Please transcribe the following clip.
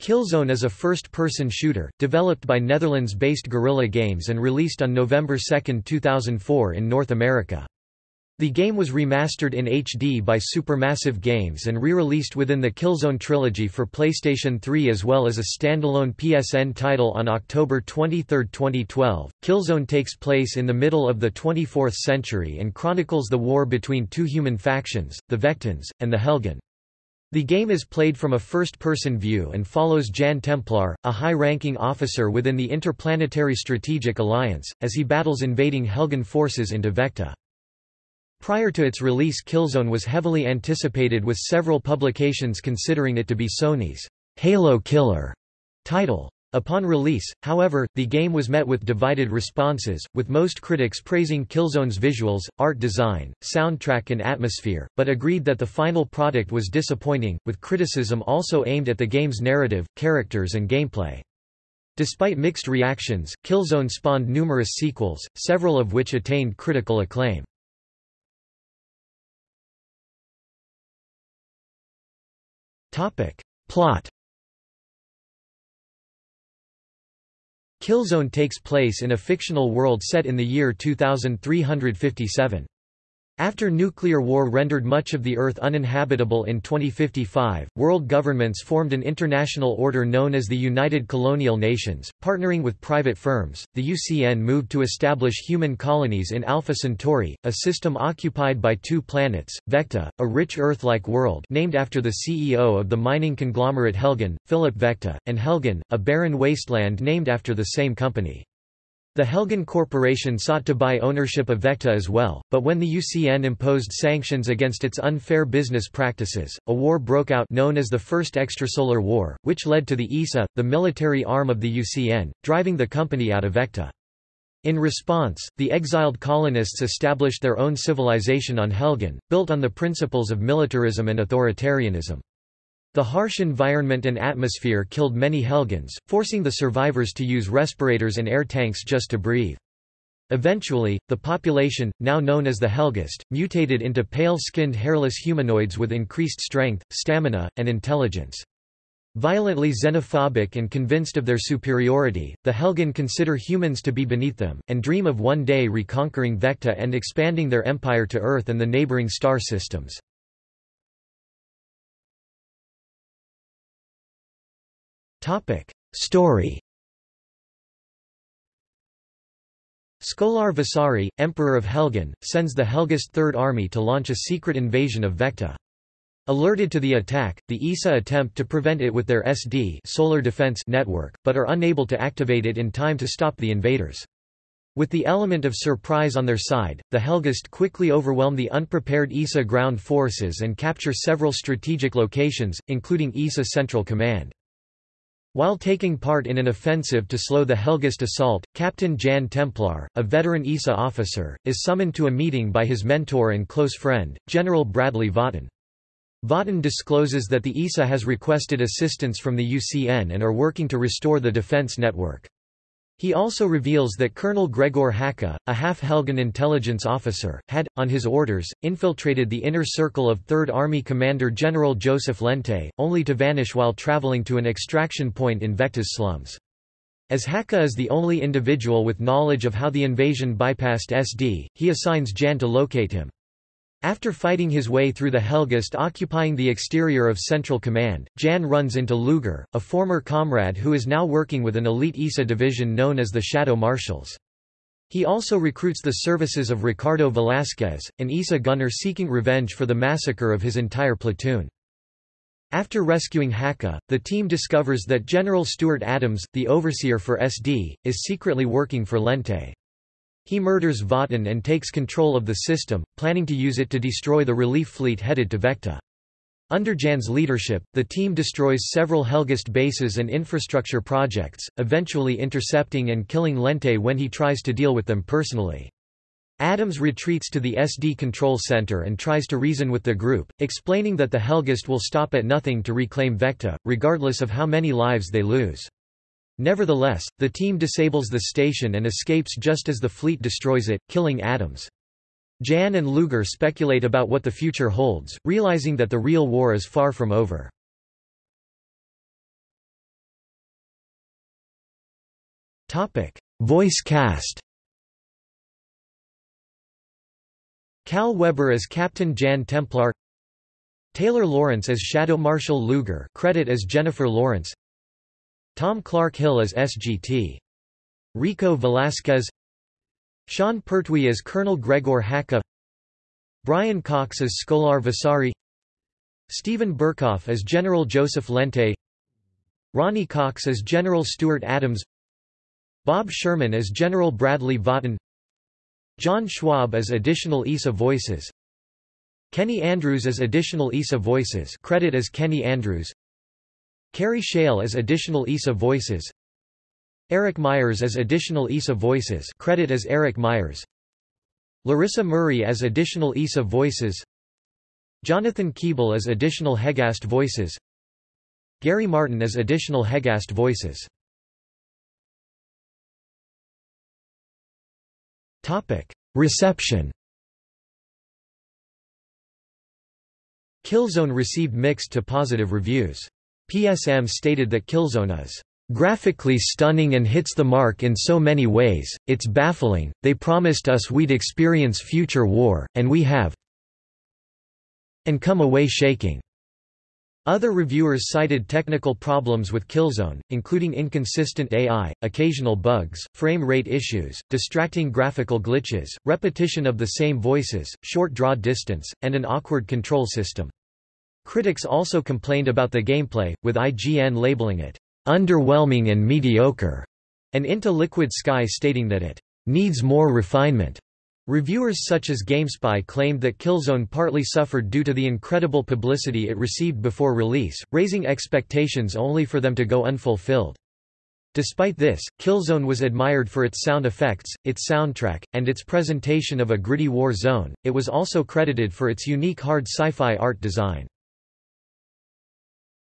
Killzone is a first-person shooter, developed by Netherlands-based Guerrilla Games and released on November 2, 2004 in North America. The game was remastered in HD by Supermassive Games and re-released within the Killzone trilogy for PlayStation 3 as well as a standalone PSN title on October 23, 2012. Killzone takes place in the middle of the 24th century and chronicles the war between two human factions, the Vektans, and the Helghan. The game is played from a first-person view and follows Jan Templar, a high-ranking officer within the Interplanetary Strategic Alliance, as he battles invading Helghan forces into Vekta. Prior to its release Killzone was heavily anticipated with several publications considering it to be Sony's Halo Killer title. Upon release, however, the game was met with divided responses, with most critics praising Killzone's visuals, art design, soundtrack and atmosphere, but agreed that the final product was disappointing, with criticism also aimed at the game's narrative, characters and gameplay. Despite mixed reactions, Killzone spawned numerous sequels, several of which attained critical acclaim. Plot Killzone takes place in a fictional world set in the year 2357. After nuclear war rendered much of the Earth uninhabitable in 2055, world governments formed an international order known as the United Colonial Nations. Partnering with private firms, the UCN moved to establish human colonies in Alpha Centauri, a system occupied by two planets, Vekta, a rich Earth-like world named after the CEO of the mining conglomerate Helghan, Philip Vekta, and Helghan, a barren wasteland named after the same company. The Helghan Corporation sought to buy ownership of Vekta as well, but when the UCN imposed sanctions against its unfair business practices, a war broke out known as the First Extrasolar War, which led to the ESA, the military arm of the UCN, driving the company out of Vekta. In response, the exiled colonists established their own civilization on Helghan, built on the principles of militarism and authoritarianism. The harsh environment and atmosphere killed many Helghans, forcing the survivors to use respirators and air tanks just to breathe. Eventually, the population, now known as the Helghast, mutated into pale-skinned hairless humanoids with increased strength, stamina, and intelligence. Violently xenophobic and convinced of their superiority, the Helghan consider humans to be beneath them, and dream of one day reconquering Vekta and expanding their empire to Earth and the neighboring star systems. Topic. Story Scolar Visari, Emperor of Helghan, sends the Helghast Third Army to launch a secret invasion of Vekta. Alerted to the attack, the ISA attempt to prevent it with their SD solar defense network, but are unable to activate it in time to stop the invaders. With the element of surprise on their side, the Helghast quickly overwhelm the unprepared ISA ground forces and capture several strategic locations, including ISA Central Command. While taking part in an offensive to slow the Helghast assault, Captain Jan Templar, a veteran ESA officer, is summoned to a meeting by his mentor and close friend, General Bradley Votan. Votan discloses that the ESA has requested assistance from the UCN and are working to restore the defense network. He also reveals that Colonel Gregor Hakha, a half-Helghan intelligence officer, had, on his orders, infiltrated the inner circle of 3rd Army Commander General Joseph Lente, only to vanish while traveling to an extraction point in Vekta's slums. As Hakha is the only individual with knowledge of how the invasion bypassed SD, he assigns Jan to locate him. After fighting his way through the Helghast occupying the exterior of Central Command, Jan runs into Luger, a former comrade who is now working with an elite ISA division known as the Shadow Marshals. He also recruits the services of Ricardo Velasquez, an ISA gunner seeking revenge for the massacre of his entire platoon. After rescuing Hakha, the team discovers that General Stuart Adams, the overseer for SD, is secretly working for Lente. He murders Votan and takes control of the system, planning to use it to destroy the relief fleet headed to Vekta. Under Jan's leadership, the team destroys several Helghast bases and infrastructure projects, eventually intercepting and killing Lente when he tries to deal with them personally. Adams retreats to the SD control center and tries to reason with the group, explaining that the Helghast will stop at nothing to reclaim Vekta, regardless of how many lives they lose. Nevertheless, the team disables the station and escapes just as the fleet destroys it, killing Adams. Jan and Luger speculate about what the future holds, realizing that the real war is far from over. Topic: Voice cast. Cal Weber as Captain Jan Templar Taylor Lawrence as Shadow Marshal Luger credit as Jennifer Lawrence Tom Clarke Hill as SGT. Rico Velasquez Sean Pertwee as Colonel Gregor Hakha Brian Cox as Skolar Vasari. Steven Berkoff as General Joseph Lente. Ronny Cox as General Stuart Adams. Bob Sherman as General Bradley Votan. John Schwab as additional ESA voices. Kenny Andrews as additional ESA voices credit as Kenny Andrews Kerry Shale as additional ESA voices. Eric Myers as additional ESA voices credit as Eric Myers. Larissa Murray as additional ESA voices. Jonathan Keeble as additional Helghast voices. Gary Martin as additional Helghast voices. Reception. Killzone received mixed to positive reviews. PSM stated that Killzone is graphically stunning and hits the mark in so many ways, it's baffling, they promised us we'd experience future war, and we have and come away shaking. Other reviewers cited technical problems with Killzone, including inconsistent AI, occasional bugs, frame rate issues, distracting graphical glitches, repetition of the same voices, short draw distance, and an awkward control system. Critics also complained about the gameplay, with IGN labeling it underwhelming and mediocre, and Into Liquid Sky stating that it needs more refinement. Reviewers such as GameSpy claimed that Killzone partly suffered due to the incredible publicity it received before release, raising expectations only for them to go unfulfilled. Despite this, Killzone was admired for its sound effects, its soundtrack, and its presentation of a gritty war zone. It was also credited for its unique hard sci-fi art design.